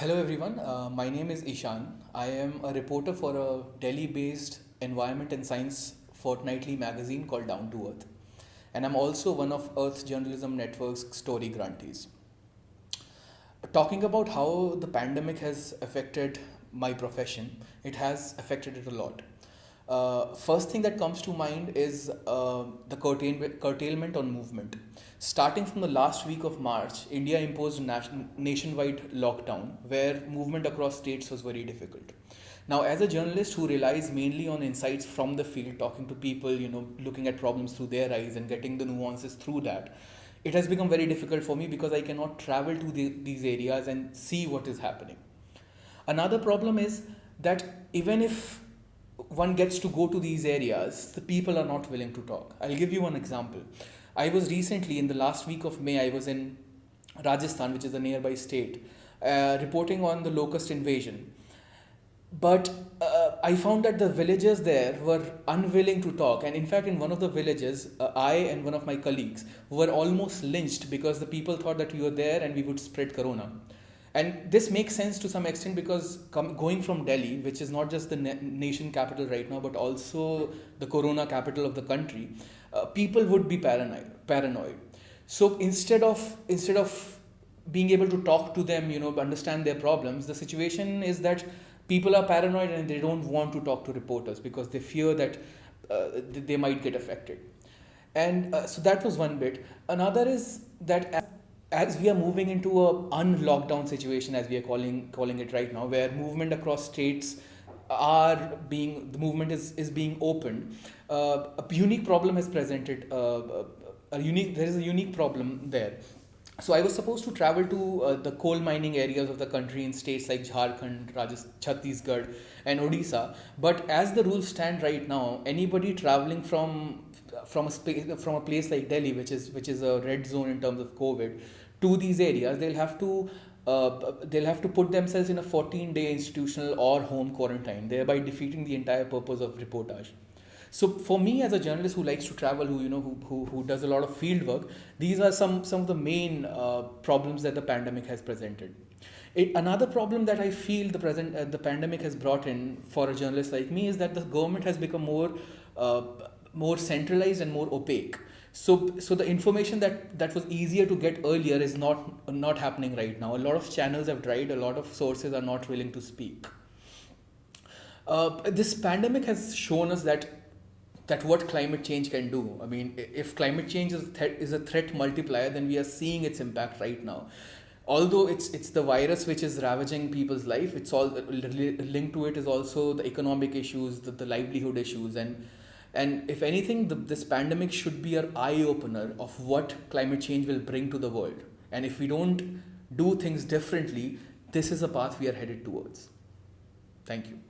Hello everyone, uh, my name is Ishan. I am a reporter for a Delhi based environment and science fortnightly magazine called Down to Earth. And I'm also one of Earth Journalism Network's story grantees. Talking about how the pandemic has affected my profession, it has affected it a lot. Uh, first thing that comes to mind is uh, the curtailment on movement. Starting from the last week of March, India imposed a nationwide lockdown where movement across states was very difficult. Now, as a journalist who relies mainly on insights from the field, talking to people, you know, looking at problems through their eyes and getting the nuances through that, it has become very difficult for me because I cannot travel to the, these areas and see what is happening. Another problem is that even if one gets to go to these areas, the people are not willing to talk. I'll give you one example. I was recently, in the last week of May, I was in Rajasthan, which is a nearby state, uh, reporting on the locust invasion. But uh, I found that the villagers there were unwilling to talk. And in fact, in one of the villages, uh, I and one of my colleagues were almost lynched because the people thought that we were there and we would spread corona. And this makes sense to some extent because going from Delhi, which is not just the na- nation capital right now, but also the corona capital of the country, uh, people would be paranoid. Paranoid. So instead of instead of being able to talk to them, you know, understand their problems, the situation is that people are paranoid and they don't want to talk to reporters because they fear that uh, they might get affected. And uh, so that was one bit. Another is that as we are moving into a unlockdown situation as we are calling calling it right now where movement across states are being the movement is is being opened uh, a unique problem has presented uh, a unique there is a unique problem there so I was supposed to travel to uh, the coal mining areas of the country in states like Jharkhand, Rajasthan, Chhattisgarh, and Odisha. But as the rules stand right now, anybody traveling from from a space, from a place like Delhi, which is which is a red zone in terms of COVID, to these areas, they'll have to uh, they'll have to put themselves in a 14 day institutional or home quarantine, thereby defeating the entire purpose of reportage. So for me as a journalist who likes to travel, who you know who, who, who does a lot of field work, these are some some of the main uh, problems that the pandemic has presented. It, another problem that I feel the present uh, the pandemic has brought in for a journalist like me is that the government has become more uh, more centralized and more opaque. So, so the information that, that was easier to get earlier is not not happening right now. A lot of channels have dried. A lot of sources are not willing to speak. Uh, this pandemic has shown us that that what climate change can do. I mean, if climate change is, is a threat multiplier, then we are seeing its impact right now. Although it's it's the virus which is ravaging people's life, it's all linked to it is also the economic issues, the, the livelihood issues, and and if anything, the, this pandemic should be our eye opener of what climate change will bring to the world. And if we don't do things differently, this is a path we are headed towards. Thank you.